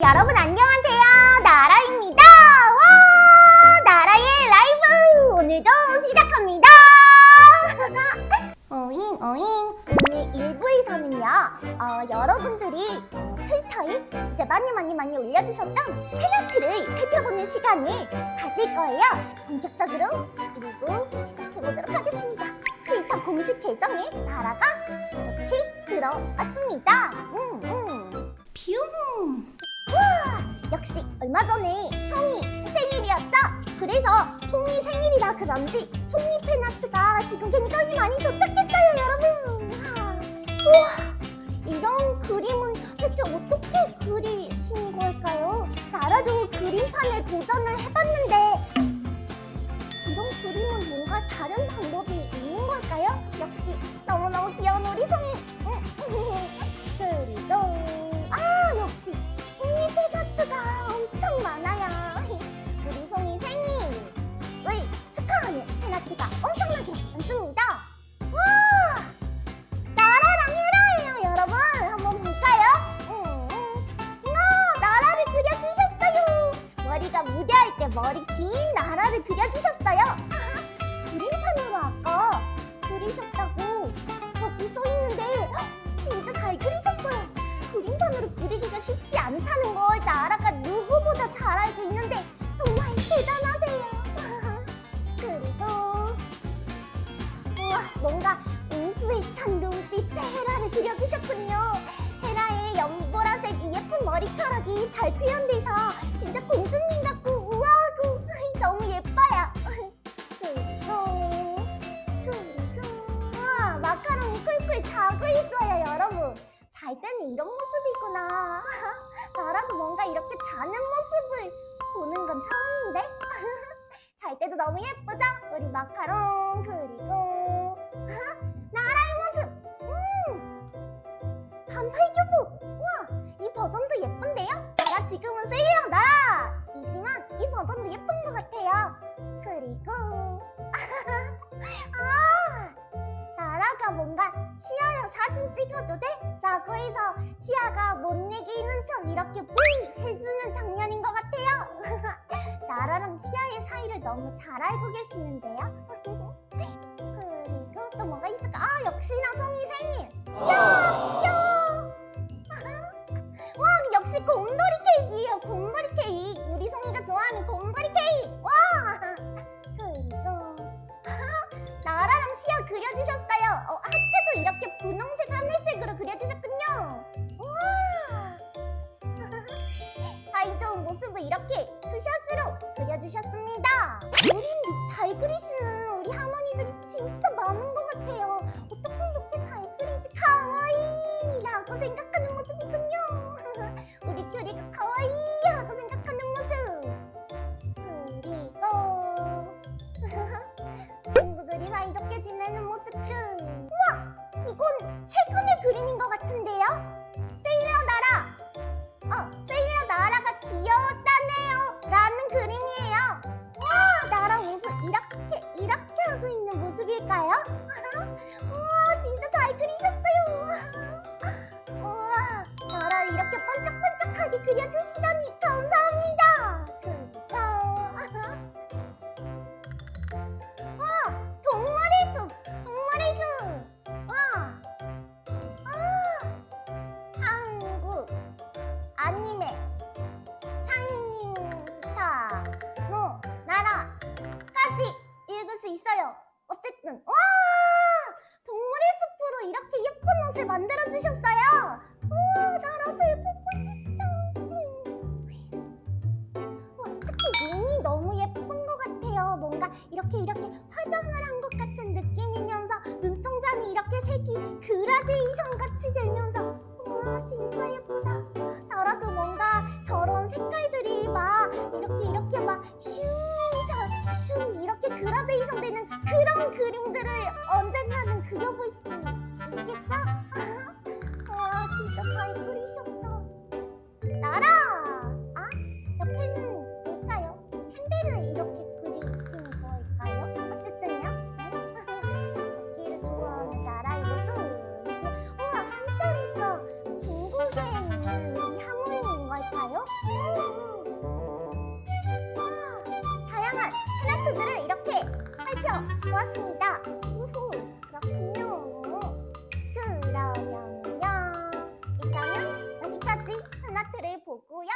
여러분 안녕하세요. 나라입니다. 와 나라의 라이브. 오늘도 시작합니다. 어잉 어잉. 오늘 1부에서는요 어, 여러분들이 어, 트위터에 이제 많이 많이 많이 올려주셨던 팬아트를 살펴보는 시간을 가질 거예요. 본격적으로 그리고 시작해보도록 하겠습니다. 트위터 공식 계정에 나라가 이렇게 들어왔습니다 얼마 전에 송이 생일이었죠? 그래서 송이 생일이라 그런지 송이 팬아트가 지금 굉장히 많이 도착했어요 여러분 와, 우와 머리 긴 나라를 그려주셨어요 그림판으로 아까 그리셨다고 여기 써있는데 진짜 잘 그리셨어요 그림판으로 그리기가 쉽지 않다는 걸 나라가 누구보다 잘 알고 있는데 정말 대단하세요. 그리고 우와 뭔가 우수에 찬 눈빛의 헤라를 그려주셨군요. 헤라의 연보라색 이 예쁜 머리카락이 잘 표현돼서 진짜 공주 잘 때는 이런 모습이구나. 나라도 뭔가 이렇게 자는 모습을 보는 건 처음인데? 잘 때도 너무 예쁘죠? 우리 마카롱 그리고 나라의 모습! 음! 반팔 교복! 우와! 이 버전도 예쁜데요? 나라 지금은 세일랑 나라 이지만 이 버전도 예쁜 것 같아요. 그리고 나라가 뭔가 시아랑 사진 찍어도 돼? 라고 해서 시아가 못 내기는 척 이렇게 뿌이 해주는 장면인 것 같아요 나라랑 시아의 사이를 너무 잘 알고 계시는데요 그리고 또 뭐가 있을까? 아 역시나 송이 생일 야! 야! 와 역시 곰돌이 케이크예요 곰돌이 케이크 이렇게 투샷으로 그려주셨습니다. 우린 잘 그리시는 우리 할머니들이 진짜 많은 것 같아요. 어떻게 이렇게 잘 그리지? 카와이! 라고 생각하는 모습이군요. 우리 큐리가 카와이! 하고 생각하는 모습. 그리고 친구들이 사이좋게 지내는 모습들 우와! 이건 최근의 그림인 것 같은데요? 세일러 나라! 어, 세일러 주셨어요 우와 나라도 예쁘고 싶다 와, 특히 눈이 너무 예쁜 것 같아요. 뭔가 이렇게 이렇게 화장을 한 것 같은 느낌이면서 눈동자는 이렇게 색이 그라데이션 같이 되면서 와 진짜 예쁘다. 나라도 뭔가 저런 색깔들이 막 이렇게 이렇게 막슈 슈 이렇게 그라데이션 되는 그런 그림들을 언젠가는 그려볼 수 다양한 플라트들을 이렇게 살펴보았습니다. 그렇군요. 그러면요. 일단은 여기까지 플라트를 보고요.